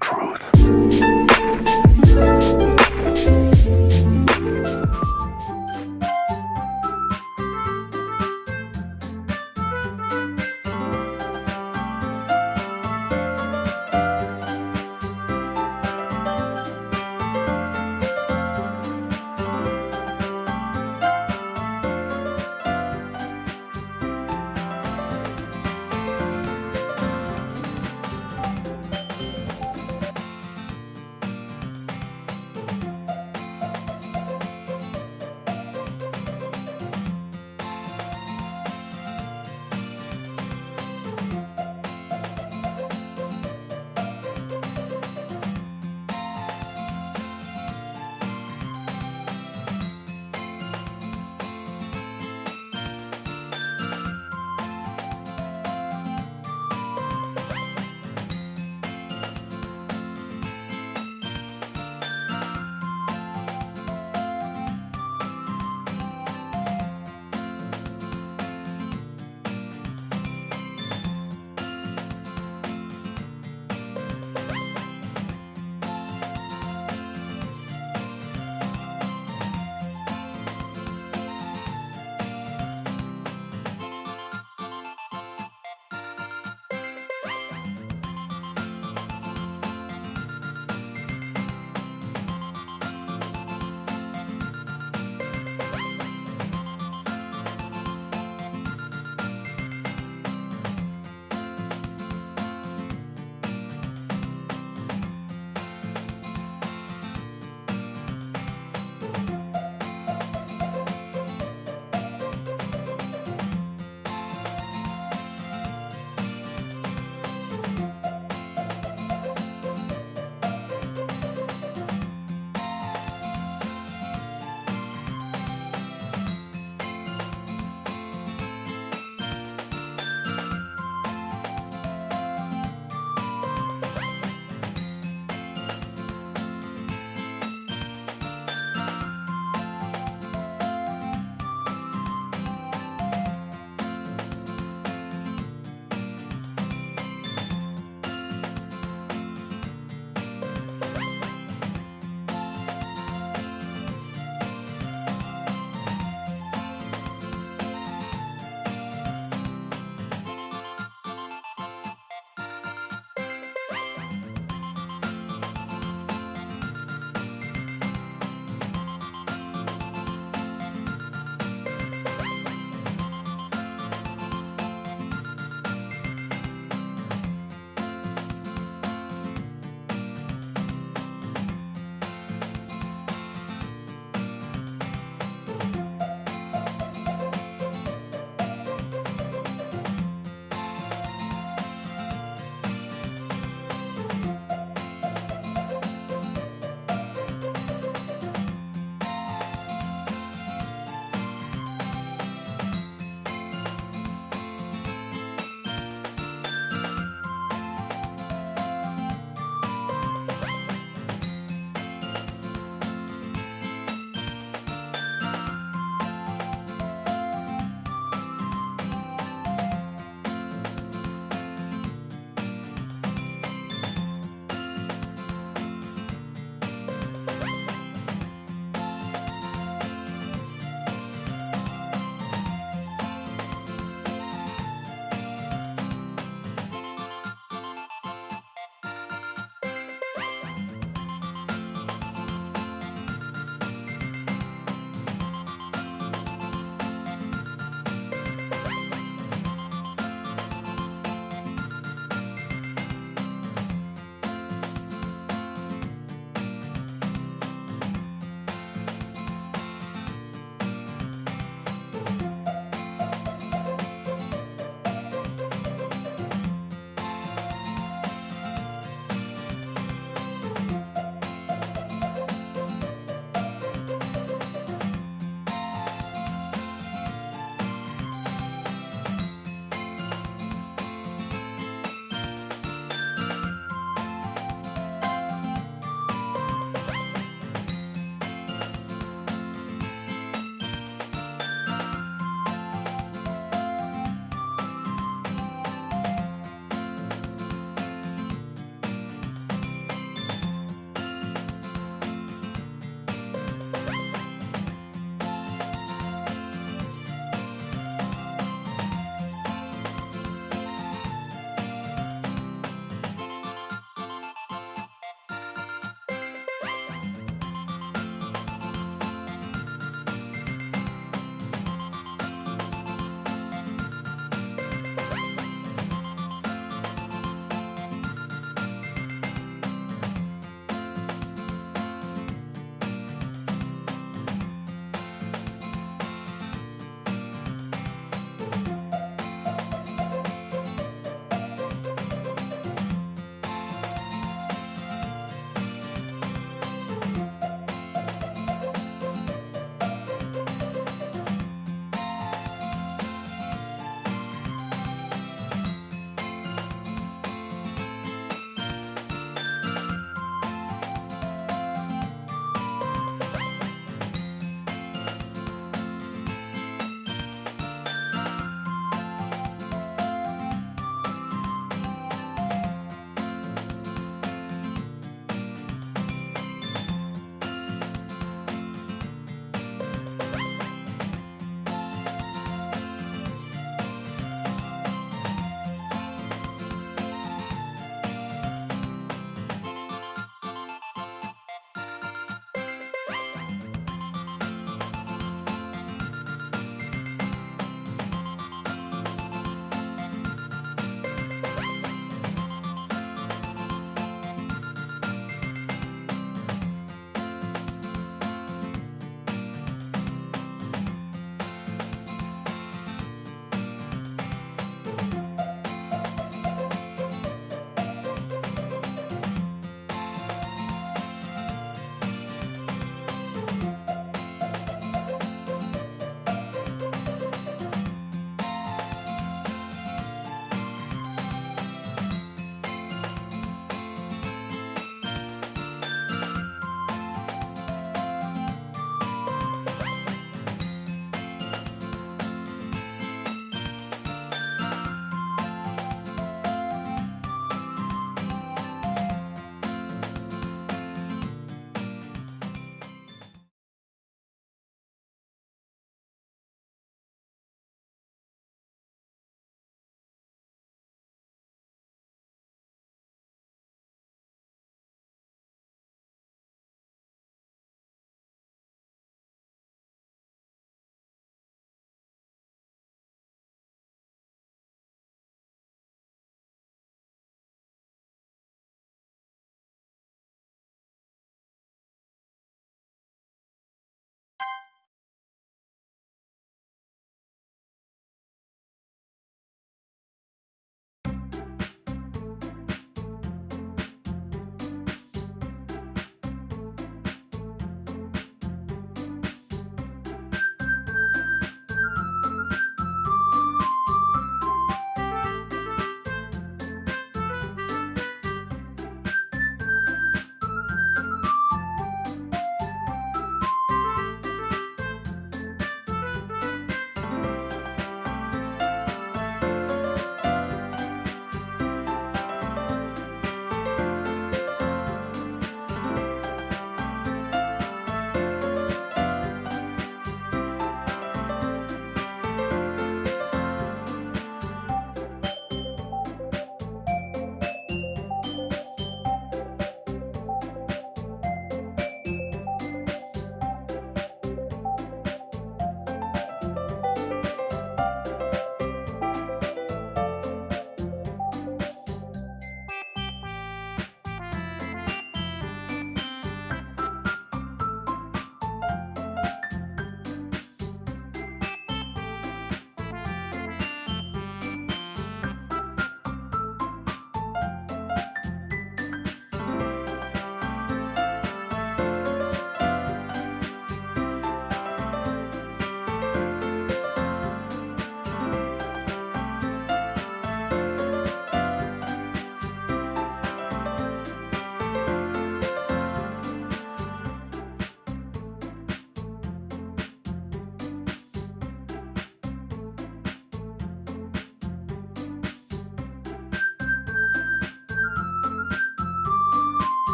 truth.